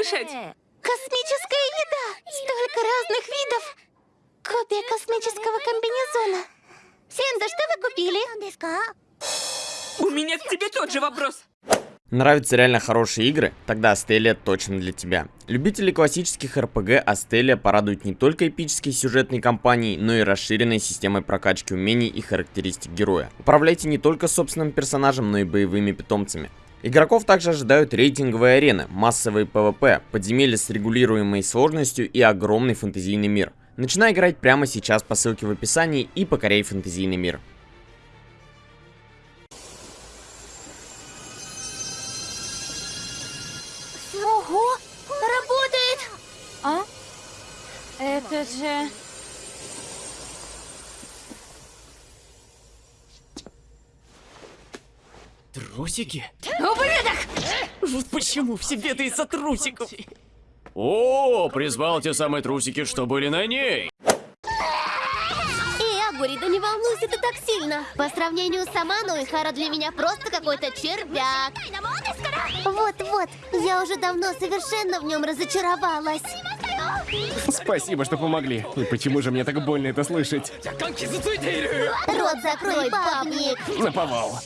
слышать? Космическая еда! Столько разных видов! Копия космического комбинезона. Сенда, что вы купили? У меня к тебе тот же вопрос. Нравятся реально хорошие игры? Тогда Астелия точно для тебя. Любители классических РПГ Астелия порадует не только эпической сюжетной кампанией, но и расширенной системой прокачки умений и характеристик героя. Управляйте не только собственным персонажем, но и боевыми питомцами. Игроков также ожидают рейтинговые арены, массовые PvP, подземелья с регулируемой сложностью и огромный фэнтезийный мир. Начинай играть прямо сейчас по ссылке в описании и покоряй фэнтезийный мир. Ого! Работает! А? Это же... Трусики? Ублюдок! Вот почему все бедаются трусиков. О, призвал те самые трусики, что были на ней. Эй, Агури, да не волнуйся ты так сильно. По сравнению с Аманой, Хара для меня просто какой-то червяк. Вот-вот, я уже давно совершенно в нем разочаровалась. Спасибо, что помогли. И почему же мне так больно это слышать? Рот закрой, бабник. Наповал.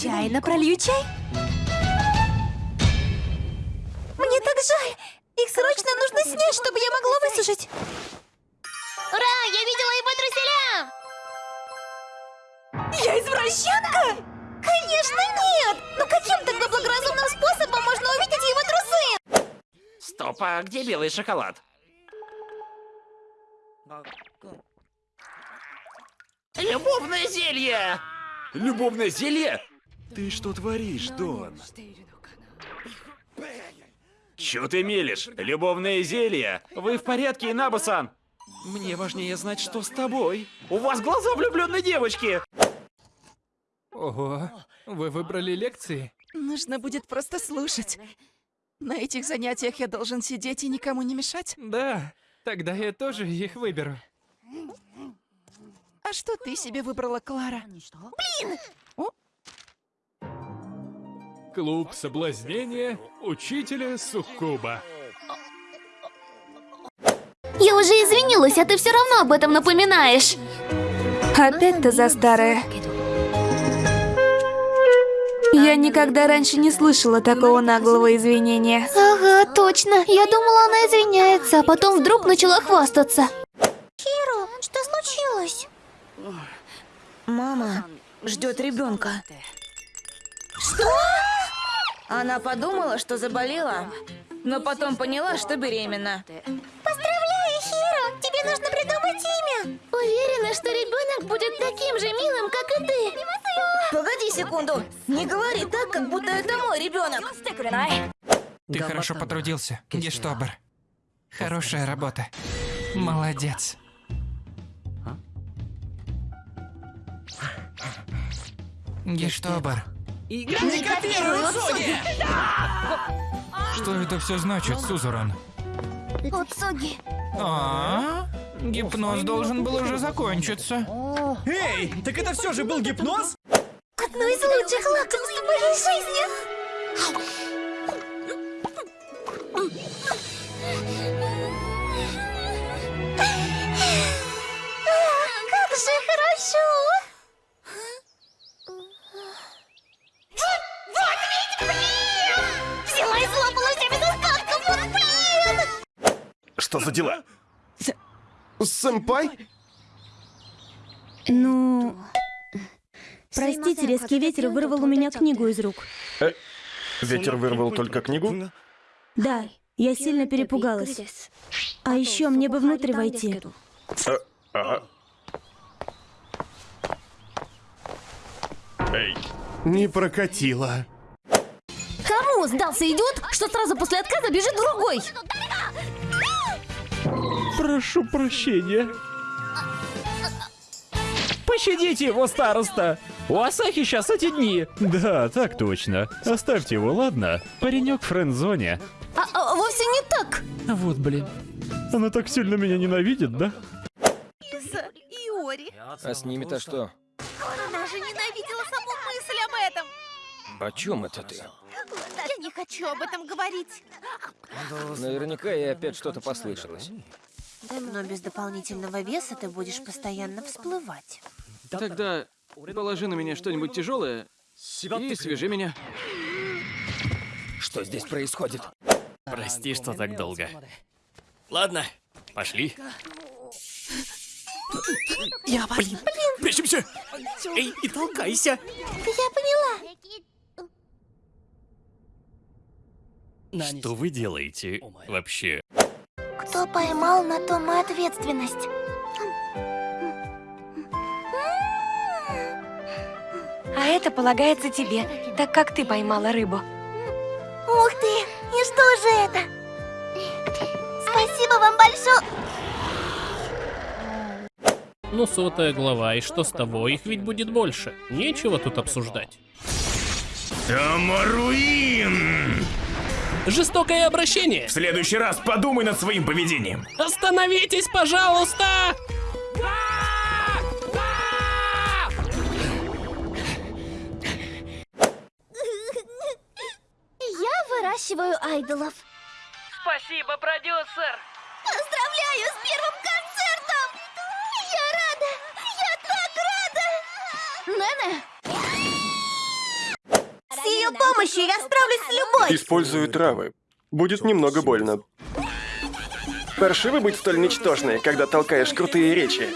Случайно пролью чай? Мне так жаль! Их срочно нужно снять, чтобы я могла высушить. Ура! Я видела его труселя! Я извращенка? Конечно нет! Но каким тогда благоразумным способом можно увидеть его трусы? Стоп, а где белый шоколад? Любовное зелье! Любовное зелье? Ты что творишь, Дон? Чё ты мелешь? Любовное зелье? Вы в порядке, Инабасан? Мне важнее знать, что с тобой. У вас глаза влюбленной девочки! Ого, вы выбрали лекции? Нужно будет просто слушать. На этих занятиях я должен сидеть и никому не мешать. Да, тогда я тоже их выберу. А что ты себе выбрала, Клара? Клуб соблазнения учителя Суккуба. Я уже извинилась, а ты все равно об этом напоминаешь. Опять ты за старое. Я никогда раньше не слышала такого наглого извинения. Ага, точно. Я думала, она извиняется, а потом вдруг начала хвастаться. Хиро, что случилось? Мама ждет ребенка. Что? Она подумала, что заболела, но потом поняла, что беременна. Поздравляю, Хиро! Тебе нужно придумать имя. Уверена, что ребенок будет таким же милым, как и ты. Погоди секунду. Не говори так, как будто это мой ребенок. Ты хорошо потрудился, Гештобер. Хорошая работа. Молодец. Гештобер. Не копируй Уцуги! Что это все значит, Сузуран? Уцуги. А, гипноз должен был уже закончиться. Эй, так это все же был гипноз? Одно из лучших лакомств в моей жизни. А, Как же хорошо! Что за дела? Сэмпай? Ну... Простите, резкий ветер вырвал у меня книгу из рук. Ветер вырвал только книгу? Да, я сильно перепугалась. А еще мне бы внутрь войти. Ага. Эй. Не прокатило. Кому сдался идиот, что сразу после отказа бежит другой? Прошу прощения. Пощадите его, староста! У Асахи сейчас эти дни. Да, так точно. Оставьте его, ладно? Паренек в френд-зоне. А, а, вовсе не так. Вот блин. Она так сильно меня ненавидит, да? Иори. А с ними-то что? Она же ненавидела саму мысль об этом. О чем это ты? Я не хочу об этом говорить. Наверняка ей опять что-то послышалось. Но без дополнительного веса ты будешь постоянно всплывать. Тогда положи на меня что-нибудь тяжелое и свяжи меня. Что здесь происходит? Прости, что так долго. Ладно, пошли. Я, блин, прячемся. Эй, и толкайся. Я поняла. Что вы делаете вообще? Кто поймал, на том и ответственность. А это полагается тебе, так как ты поймала рыбу. Ух ты! И что же это? Спасибо вам большое! Ну, сотая глава, и что с того? Их ведь будет больше. Нечего тут обсуждать. Тамаруин! Жестокое обращение! В следующий раз подумай над своим поведением. Остановитесь, пожалуйста! Я выращиваю айдолов. Спасибо, продюсер! Поздравляю с первым концертом! Я рада! Я так рада! Нене! Ее помощью я справлюсь с любой! Использую травы. Будет немного больно. Паршиво быть столь ничтожной, когда толкаешь крутые речи.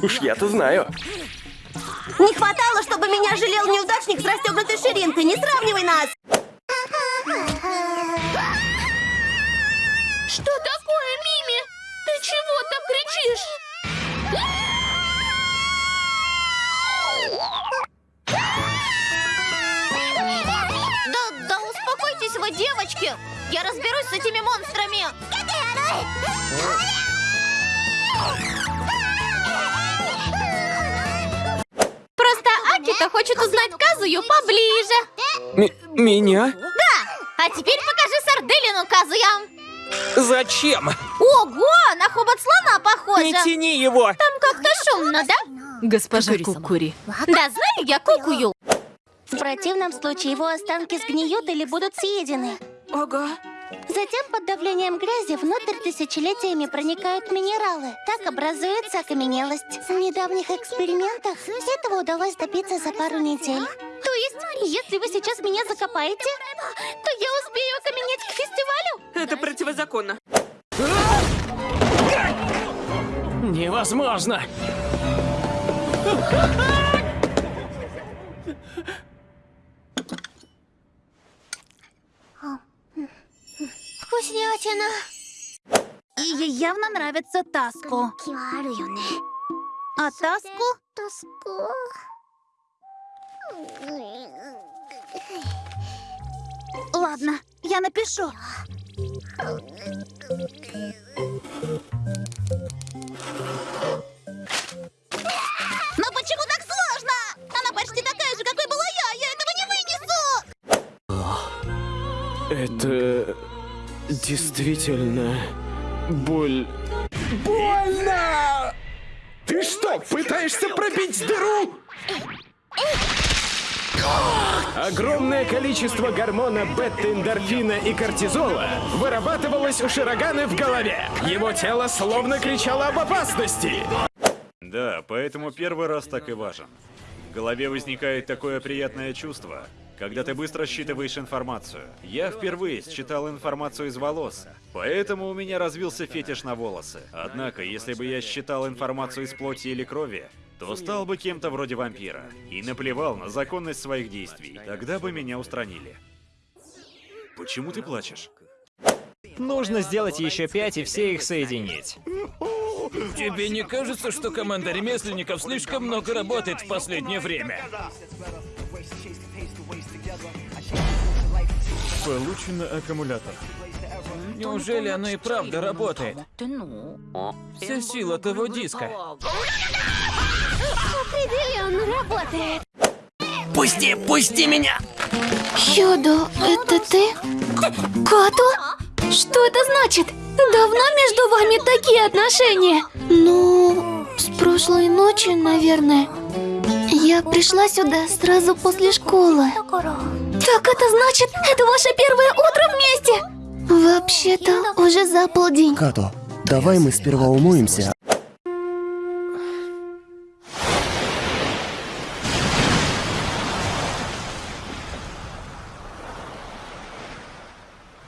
Уж я-то знаю. Не хватало, чтобы меня жалел неудачник с расстегнутой ширинкой. Не сравнивай нас! Что девочки! Я разберусь с этими монстрами! Просто Акита хочет узнать Казую поближе. меня? Да! А теперь покажи сарделину, Казуя. Зачем? Ого, на хобот слона похоже. Не тяни его! Там как-то шумно, да? Госпожа Кукури. Да знаю я кукую. В противном случае его останки сгниют или будут съедены. Ого. Затем под давлением грязи внутрь тысячелетиями проникают минералы. Так образуется окаменелость. В недавних экспериментах этого удалось добиться за пару недель. То есть, если вы сейчас меня закопаете, то я успею окаменеть к фестивалю? Это противозаконно. Невозможно! Вкуснятина! И ей явно нравится Таску. А Таску? Тоску. Ладно, я напишу. Но почему так сложно? Она почти такая же, какой была я. Я этого не вынесу. Это действительно боль. Больно! Ты что, пытаешься пробить дыру? Огромное количество гормона бета-эндорфина и кортизола вырабатывалось у Широганы в голове. Его тело словно кричало об опасности. Да, поэтому первый раз так и важен. В голове возникает такое приятное чувство, когда ты быстро считываешь информацию. Я впервые считал информацию из волос, поэтому у меня развился фетиш на волосы. Однако, если бы я считал информацию из плоти или крови, то стал бы кем-то вроде вампира и наплевал на законность своих действий. Тогда бы меня устранили. Почему ты плачешь? Нужно сделать еще пять и все их соединить. Тебе не кажется, что команда ремесленников слишком много работает в последнее время? Получено аккумулятор. Неужели оно и правда работает? Вся сила того диска. Определенно работает. Пусти, пусти меня! Чудо, это ты? Като? Что это значит? Давно между вами такие отношения? Ну, с прошлой ночи, наверное. Я пришла сюда сразу после школы. Так это значит, это ваше первое утро вместе? Вообще-то уже за полдень. Като, давай мы сперва умоемся.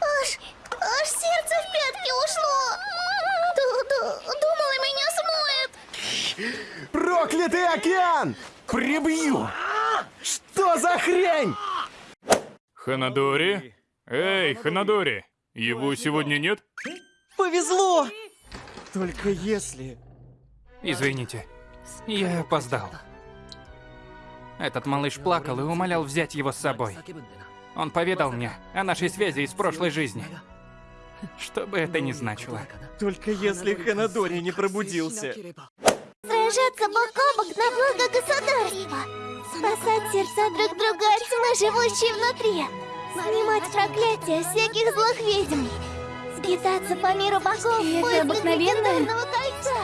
Аж, аж сердце в пятки ушло. Ду-ду, думала, меня смоет. Проклятый океан! Прибью! Что за хрень? Ханадори? Эй, Ханадори! Его сегодня нет? Повезло! Только если... Извините, я опоздал. Этот малыш плакал и умолял взять его с собой. Он поведал мне о нашей связи из прошлой жизни. Что бы это ни значило. Только если Ханадори не пробудился. Сражаться бок о бок на благо государства. Спасать сердца друг друга от тьмы, живущей внутри. Снимать проклятия всяких злых ведьм. Скитаться по миру богов в поисках легендарного кольца.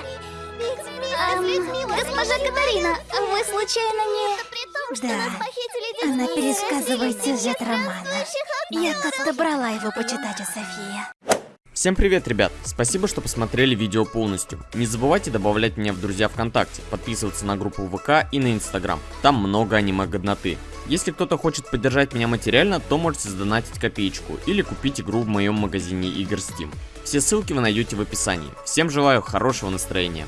Людьми госпожа Катарина, вы случайно не... Да, она пересказывает сюжет романа. Я как-то брала его почитать у Софии. Всем привет, ребят! Спасибо, что посмотрели видео полностью. Не забывайте добавлять меня в друзья ВКонтакте, подписываться на группу ВК и на Инстаграм. Там много аниме-годноты. Если кто-то хочет поддержать меня материально, то можете сдонатить копеечку или купить игру в моем магазине игр Steam. Все ссылки вы найдете в описании. Всем желаю хорошего настроения.